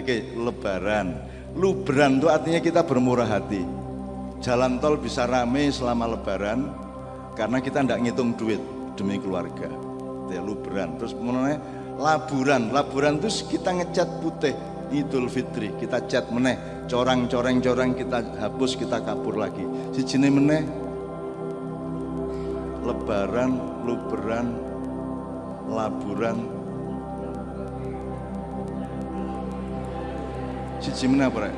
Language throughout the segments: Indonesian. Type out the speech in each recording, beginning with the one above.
Oke, lebaran. Lubran itu artinya kita bermurah hati. Jalan tol bisa rame selama lebaran karena kita tidak ngitung duit demi keluarga. Ya, lubran. Terus mengenai laburan. Laburan itu kita ngecat putih. Idul Fitri kita cat meneh corang-coreng-coreng kita hapus kita kapur lagi si jenis meneh lebaran luberan laburan siji meneh apa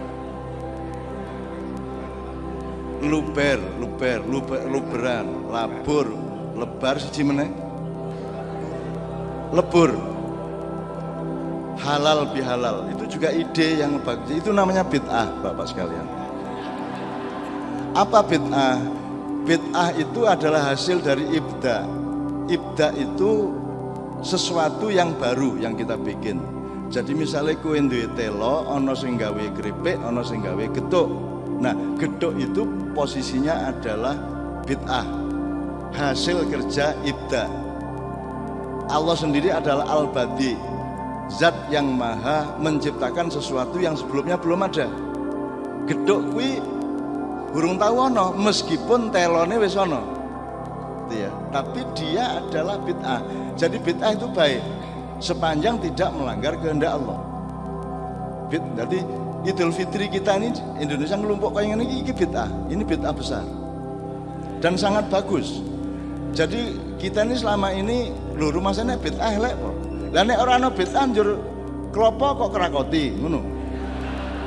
luber luber luber luberan labur lebar siji meneh. Lebur. Halal bihalal itu juga ide yang bagus. Itu namanya bid'ah bapak sekalian. Apa bid'ah? Bid'ah itu adalah hasil dari ibda. Ibda itu sesuatu yang baru yang kita bikin jadi misalnya kue duwe telo ono sing gawe keripik ono sing gawe getuk nah getuk itu posisinya adalah bid'ah hasil kerja ibda Allah sendiri adalah al-badi zat yang maha menciptakan sesuatu yang sebelumnya belum ada. Geduk kui burung tahu ono meskipun telone wis ono ya tapi dia adalah bid'ah. Jadi bid'ah itu baik sepanjang tidak melanggar kehendak Allah jadi Idul Fitri kita ini Indonesia ngelumpuk kayak ini ini bid'ah ini bid'ah besar dan sangat bagus jadi kita ini selama ini lu rumah sana bid'ah lek lah nek ora ana bid'ah njur klopo kok kerakoti ngono.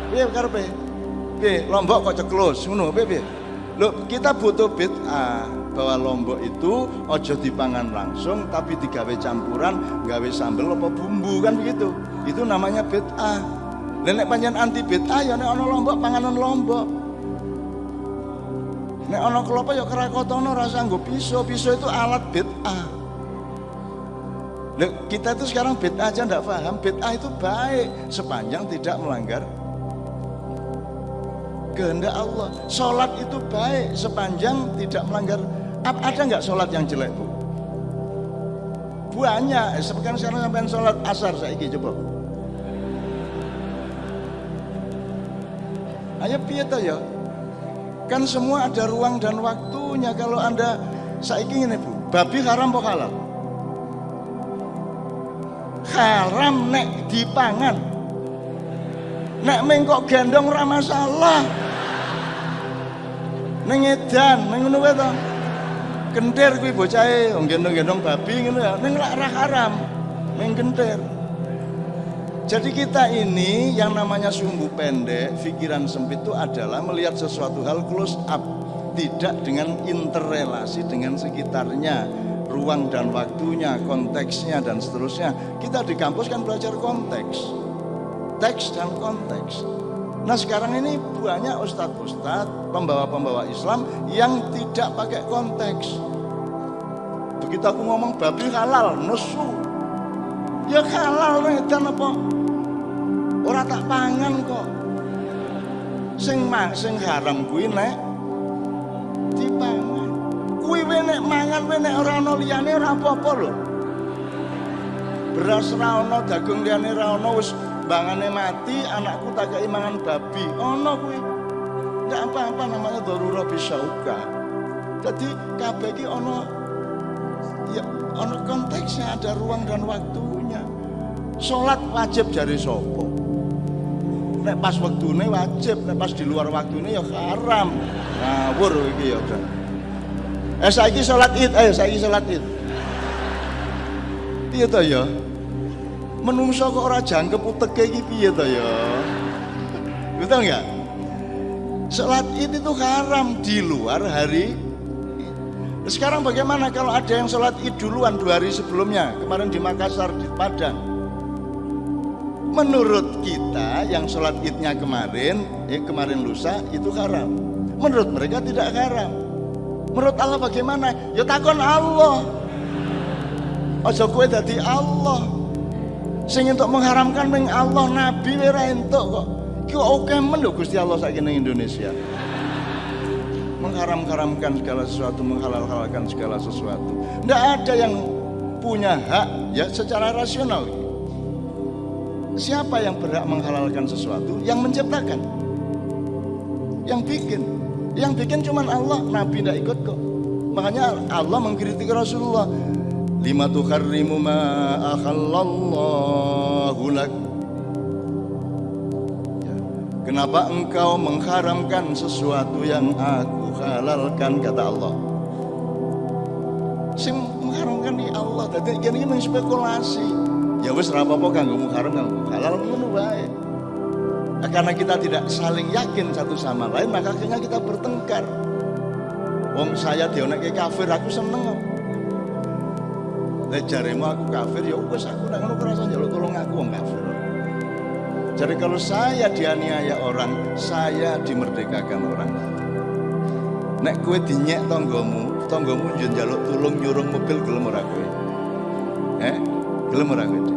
Piye karepe? Piye lombok kok ceklus ngono piye piye? Loh, kita butuh bid'ah bahwa lombok itu ojo dipangan langsung tapi digawe campuran, gawe sambel apa bumbu kan begitu. Itu namanya bid'ah. Lah nek panjen anti bid'ah ya nek ana lombok panganan lombok. Nek ana klopo ya kerakotono rasa nggo pisau, pisau itu alat bid'ah. Loh, kita itu sekarang bid'ah aja enggak paham. Bid'ah itu baik sepanjang tidak melanggar kehendak Allah. Sholat itu baik sepanjang tidak melanggar. Ada nggak sholat yang jelek bu? Banyak. Sekarang sekarang sampai sholat asar saya ini coba. Ayo piye ya? Kan semua ada ruang dan waktunya. Kalau anda saya ingin bu, babi haram apa halal? haram nek dipangan nek mengkok gendong ora masalah ning edan ning ngono wae to kentir kuwi bocahe gendong-gendong babi ngono ya ning ora haram ning kentir jadi kita ini yang namanya sumbu pendek, pikiran sempit itu adalah melihat sesuatu hal close up, tidak dengan interrelasi dengan sekitarnya ruang dan waktunya, konteksnya dan seterusnya. Kita di kampus kan belajar konteks, teks dan konteks. Nah sekarang ini banyak ustadz-ustadz, pembawa-pembawa Islam yang tidak pakai konteks. Begitu aku ngomong babi halal, nesu. Ya halal dan apa? Orang tak pangan kok. Sing mak sing haram kuwi nek dipangan kuwi nek mangan nek ora ana liyane. Beras ra ana, daging liyane ra bangane mati, anakku tak kei mangan babi. Ana kuwi. Ndak apa-apa namanya darura bisauka. Jadi kabeh iki ana ya ana konteksnya, ada ruang dan waktunya. Salat wajib jari sapa? Nek pas waktune wajib, nek pas di luar waktune ya haram. Ngawur iki ya, Eh saiki salat Id, ayo saiki salat Id. Piye to ya? Menungso kok ora jangkep uteke iki piye to ya? Betul enggak? Salat Id itu haram di luar hari sekarang bagaimana kalau ada yang sholat id duluan dua hari sebelumnya kemarin di Makassar di Padang menurut kita yang sholat idnya kemarin eh kemarin lusa itu haram menurut mereka tidak haram Menurut Allah bagaimana? Ya takon Allah. Aja kowe dadi Allah. Sing untuk mengharamkan meng Allah nabi ora entuk kok. Oke men lho Gusti Allah saiki ning Indonesia. Mengharam-haramkan segala sesuatu, menghalal-halalkan segala sesuatu. Tidak ada yang punya hak ya secara rasional. siapa yang berhak menghalalkan sesuatu? Yang menciptakan. Yang bikin. Yang bikin cuma Allah, Nabi tidak ikut kok. Makanya Allah mengkritik Rasulullah. Lima tuharrimu ma akhallallahu lak. Ya. Kenapa engkau mengharamkan sesuatu yang aku halalkan kata Allah? Sing mengharamkan di Allah. Tadi ini menspekulasi. Ya wis kanggo haram kanggo halal ngono wae. Nah, karena kita tidak saling yakin satu sama lain, maka akhirnya kita bertengkar. Wong saya dionekke kafir, aku seneng. Lah jaremu aku kafir, ya wis aku nek ngono kerasa njaluk tolong aku wong kafir. Jadi kalau saya dianiaya orang, saya dimerdekakan orang. Nek kue dinyek tonggomu, tonggomu njaluk tulung nyurung mobil gelem ora kowe? Eh, gelem ora kowe?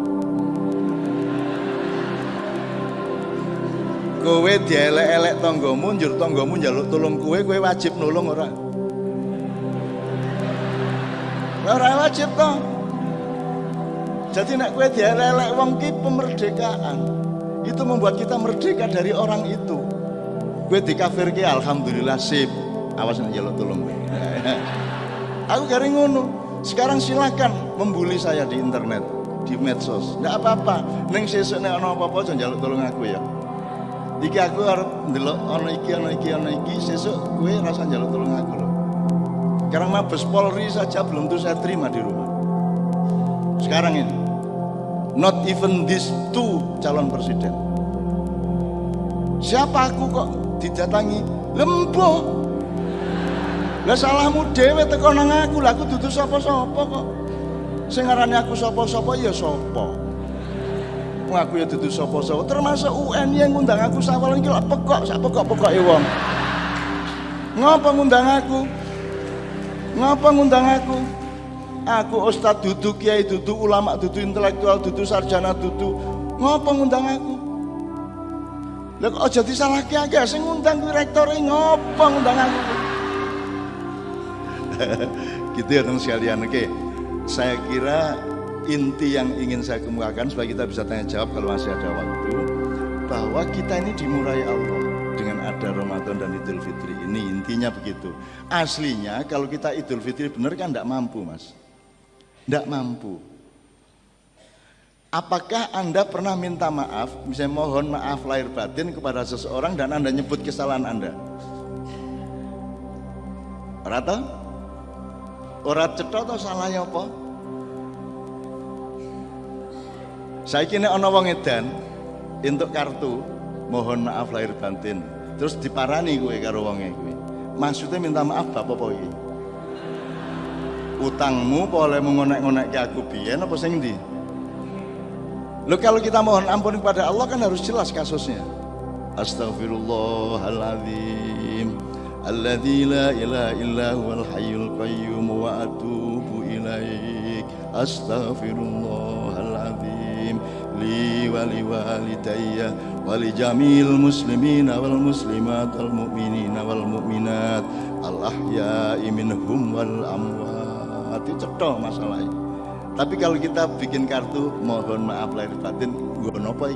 kowe dielek-elek tanggamu njur tanggamu njaluk tolong kowe kowe wajib nulung ora ora wajib toh jadi nek kowe dielek-elek wong ki pemerdekaan itu membuat kita merdeka dari orang itu. Kowe dikafirke alhamdulillah sip. Awas nek njaluk tolong aku garing ngono. Sekarang silakan membuli saya di internet di medsos. Nggak apa-apa. Neng sesuk nek ana apa-apa aja njaluk tolong aku ya. Iki aku arep ndelok ana iki ana iki ana iki. Sesuk kowe rasa njaluk tolong aku loh. Sekarang Mabes Polri saja belum tuh saya terima di rumah. Sekarang ini. Not even this two calon presiden. Siapa aku kok didatangi? Lembo. Lah salahmu dhewe teko nang aku, lah aku dudu sapa-sapa kok. Sing aku sapa-sapa ya sapa aku ya dudu sapa-sapa termasuk UN yang ngundang aku sawalan iki pekok sak pekok-pekoke wong ngapa ngundang aku ngapa ngundang aku aku ustad dudu kiai dudu ulama dudu intelektual dudu sarjana dudu. Ngapa ngundang aku? Lah kok aja disalahke akeh sing ngundang kuwi rektore ngapa ngundang aku? Gitu ya teman sekalian. Oke saya kira inti yang ingin saya kemukakan supaya kita bisa tanya jawab kalau masih ada waktu bahwa kita ini dimurai Allah dengan ada Ramadan dan Idul Fitri. Ini intinya begitu. Aslinya kalau kita Idul Fitri benar kan tidak mampu mas tidak mampu apakah anda pernah minta maaf misalnya mohon maaf lahir batin kepada seseorang dan anda nyebut kesalahan anda Rata? Orang cetok atau salahnya apa? Saya kini ono wong edan untuk kartu mohon maaf lahir batin. Terus diparani gue karo wonge gue. Maksudnya minta maaf bapak apa iki? Utangmu boleh mengonek-ngonek ke aku biyen apa sing ndi? Lo kalau kita mohon ampun kepada Allah kan harus jelas kasusnya. Astaghfirullahaladzim. Alladzi la ilaha illa huwal hayyul qayyum wa atubu ilaik. Astaghfirullahaladzim. Li wali walidayya wali jamil muslimina wal muslimat wal mu'minina wal mu'minat. Al ahya'i minhum wal amwat itu cetok masalahnya tapi kalau kita bikin kartu mohon maaf lahir batin gue nopo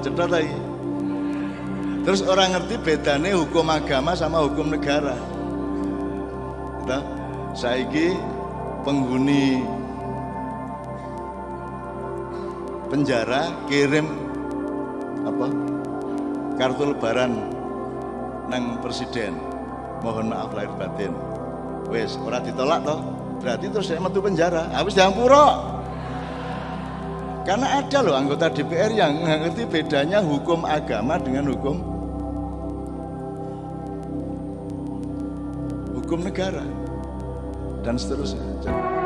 cetok lagi terus orang ngerti bedanya hukum agama sama hukum negara. Kita saiki penghuni penjara kirim apa? Kartu lebaran nang presiden mohon maaf lahir batin. Wes ora ditolak toh. Berarti terus saya metu penjara. Habis diampuro. Karena ada loh anggota DPR yang ngerti bedanya hukum agama dengan hukum hukum negara dan seterusnya.